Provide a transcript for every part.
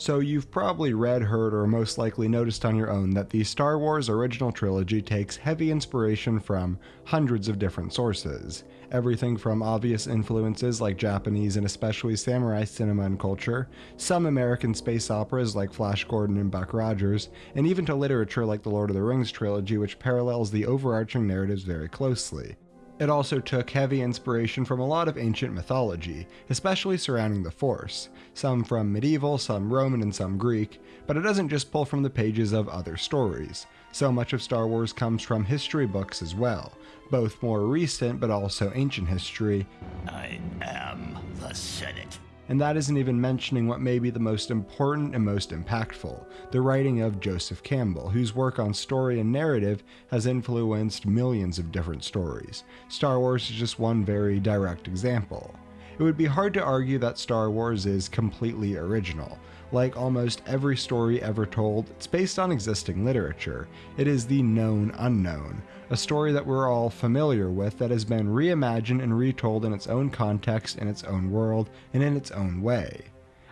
So you've probably read, heard, or most likely noticed on your own that the Star Wars original trilogy takes heavy inspiration from hundreds of different sources. Everything from obvious influences like Japanese and especially samurai cinema and culture, some American space operas like Flash Gordon and Buck Rogers, and even to literature like the Lord of the Rings trilogy which parallels the overarching narratives very closely. It also took heavy inspiration from a lot of ancient mythology, especially surrounding the Force, some from medieval, some Roman, and some Greek, but it doesn't just pull from the pages of other stories. So much of Star Wars comes from history books as well, both more recent but also ancient history. I am the Senate and that isn't even mentioning what may be the most important and most impactful the writing of Joseph Campbell, whose work on story and narrative has influenced millions of different stories. Star Wars is just one very direct example. It would be hard to argue that Star Wars is completely original. Like almost every story ever told, it's based on existing literature. It is the known unknown, a story that we're all familiar with that has been reimagined and retold in its own context, in its own world, and in its own way.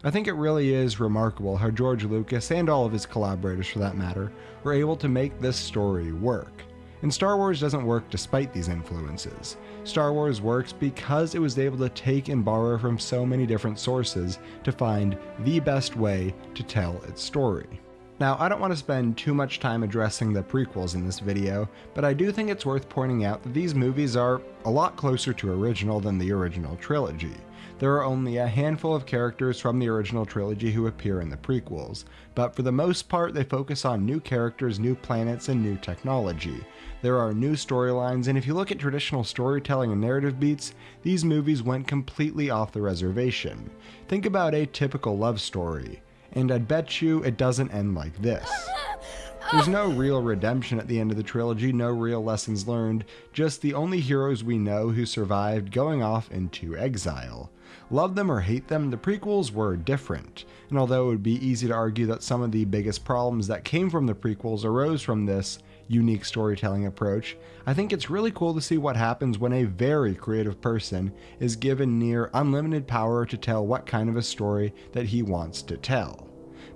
I think it really is remarkable how George Lucas, and all of his collaborators for that matter, were able to make this story work. And Star Wars doesn't work despite these influences. Star Wars works because it was able to take and borrow from so many different sources to find the best way to tell its story. Now, I don't want to spend too much time addressing the prequels in this video, but I do think it's worth pointing out that these movies are a lot closer to original than the original trilogy. There are only a handful of characters from the original trilogy who appear in the prequels, but for the most part they focus on new characters, new planets, and new technology. There are new storylines, and if you look at traditional storytelling and narrative beats, these movies went completely off the reservation. Think about a typical love story, and I'd bet you it doesn't end like this. There's no real redemption at the end of the trilogy, no real lessons learned, just the only heroes we know who survived going off into exile. Love them or hate them, the prequels were different, and although it would be easy to argue that some of the biggest problems that came from the prequels arose from this unique storytelling approach, I think it's really cool to see what happens when a very creative person is given near unlimited power to tell what kind of a story that he wants to tell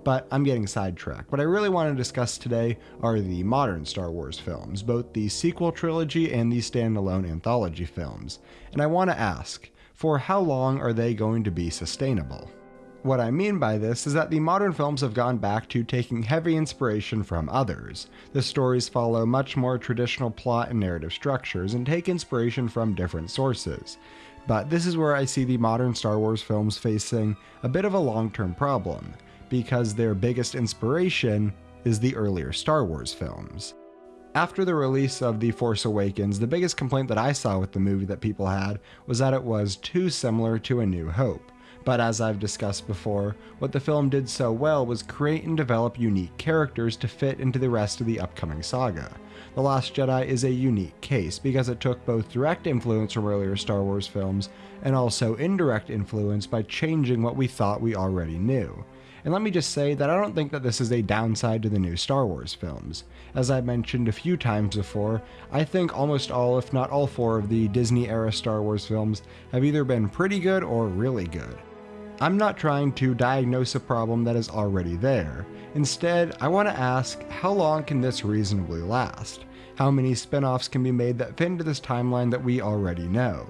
but I'm getting sidetracked. What I really want to discuss today are the modern Star Wars films, both the sequel trilogy and the standalone anthology films. And I want to ask, for how long are they going to be sustainable? What I mean by this is that the modern films have gone back to taking heavy inspiration from others. The stories follow much more traditional plot and narrative structures and take inspiration from different sources. But this is where I see the modern Star Wars films facing a bit of a long term problem, because their biggest inspiration is the earlier Star Wars films. After the release of The Force Awakens, the biggest complaint that I saw with the movie that people had was that it was too similar to A New Hope. But as I've discussed before, what the film did so well was create and develop unique characters to fit into the rest of the upcoming saga. The Last Jedi is a unique case because it took both direct influence from earlier Star Wars films and also indirect influence by changing what we thought we already knew. And let me just say that I don't think that this is a downside to the new Star Wars films. As I've mentioned a few times before, I think almost all, if not all four, of the Disney era Star Wars films have either been pretty good or really good. I'm not trying to diagnose a problem that is already there. Instead, I want to ask how long can this reasonably last? How many spin offs can be made that fit into this timeline that we already know?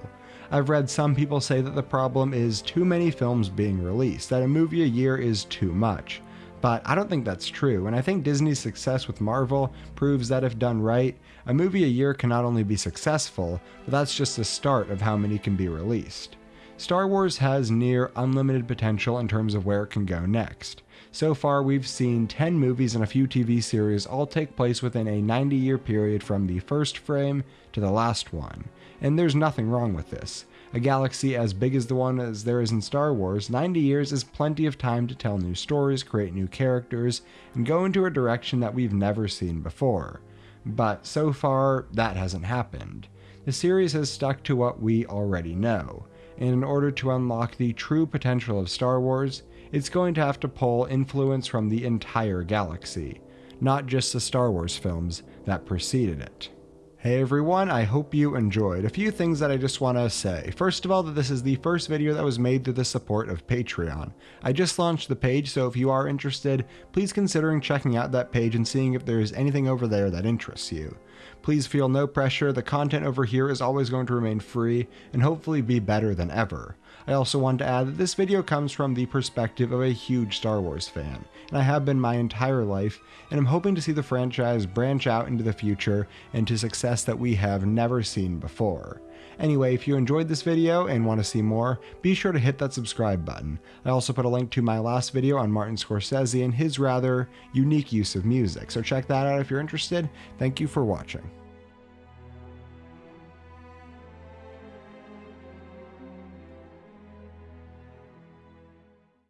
I've read some people say that the problem is too many films being released, that a movie a year is too much. But I don't think that's true, and I think Disney's success with Marvel proves that if done right, a movie a year can not only be successful, but that's just the start of how many can be released. Star Wars has near unlimited potential in terms of where it can go next. So far, we've seen 10 movies and a few TV series all take place within a 90 year period from the first frame to the last one and there's nothing wrong with this. A galaxy as big as the one as there is in Star Wars, 90 years is plenty of time to tell new stories, create new characters, and go into a direction that we've never seen before. But so far, that hasn't happened. The series has stuck to what we already know, and in order to unlock the true potential of Star Wars, it's going to have to pull influence from the entire galaxy, not just the Star Wars films that preceded it. Hey everyone, I hope you enjoyed. A few things that I just want to say. First of all, that this is the first video that was made through the support of Patreon. I just launched the page, so if you are interested, please considering checking out that page and seeing if there's anything over there that interests you. Please feel no pressure, the content over here is always going to remain free and hopefully be better than ever. I also want to add that this video comes from the perspective of a huge Star Wars fan, and I have been my entire life, and I'm hoping to see the franchise branch out into the future and to success that we have never seen before. Anyway, if you enjoyed this video and want to see more, be sure to hit that subscribe button. I also put a link to my last video on Martin Scorsese and his rather unique use of music, so check that out if you're interested. Thank you for watching.